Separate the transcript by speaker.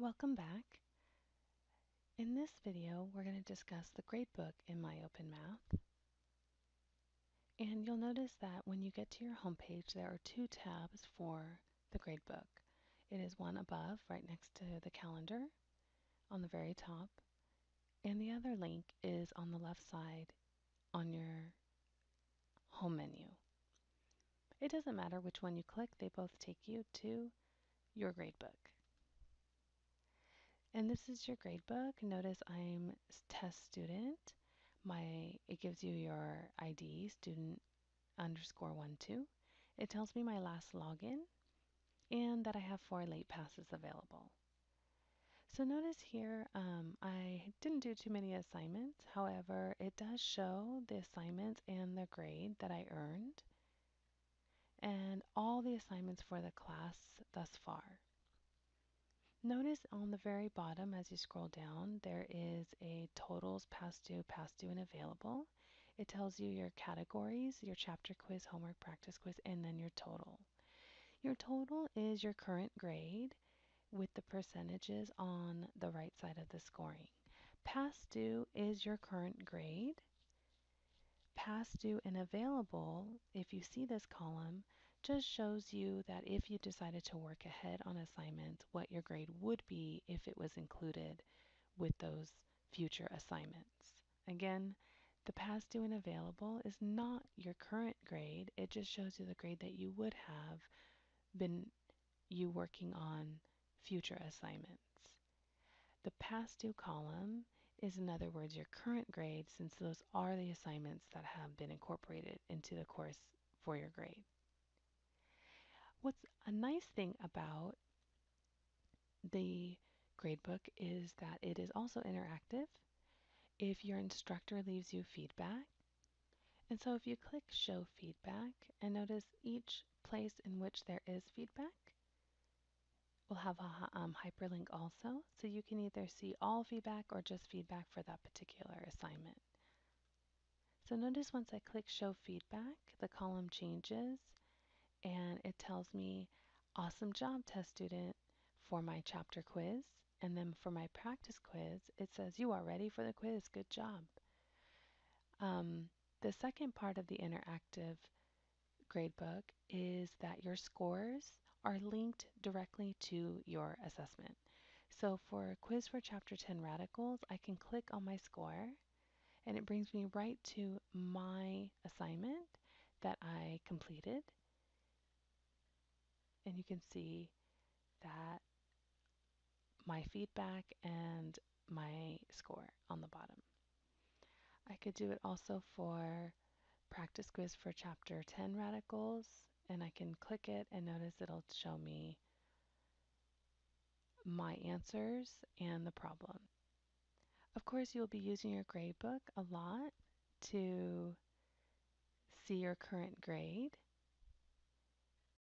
Speaker 1: Welcome back. In this video, we're going to discuss the gradebook in my MyOpenMath. And you'll notice that when you get to your homepage, there are two tabs for the gradebook. It is one above, right next to the calendar, on the very top, and the other link is on the left side on your home menu. It doesn't matter which one you click, they both take you to your gradebook. And this is your gradebook. Notice I'm test student. My It gives you your ID, student underscore one two. It tells me my last login and that I have four late passes available. So notice here, um, I didn't do too many assignments. However, it does show the assignments and the grade that I earned and all the assignments for the class thus far. Notice on the very bottom as you scroll down, there is a totals past due, past due, and available. It tells you your categories, your chapter quiz, homework practice quiz, and then your total. Your total is your current grade with the percentages on the right side of the scoring. Past due is your current grade. Past due and available, if you see this column, just shows you that if you decided to work ahead on assignments, what your grade would be if it was included with those future assignments. Again, the past due and available is not your current grade. It just shows you the grade that you would have been you working on future assignments. The past due column is in other words your current grade since those are the assignments that have been incorporated into the course for your grade. A nice thing about the gradebook is that it is also interactive. If your instructor leaves you feedback, and so if you click show feedback and notice each place in which there is feedback will have a um, hyperlink also, so you can either see all feedback or just feedback for that particular assignment. So notice once I click show feedback, the column changes and it tells me awesome job test student for my chapter quiz. And then for my practice quiz, it says you are ready for the quiz. Good job. Um, the second part of the interactive gradebook is that your scores are linked directly to your assessment. So for a quiz for chapter 10 radicals, I can click on my score and it brings me right to my assignment that I completed and you can see that my feedback and my score on the bottom. I could do it also for practice quiz for chapter 10 radicals and I can click it and notice it'll show me my answers and the problem. Of course, you'll be using your gradebook a lot to see your current grade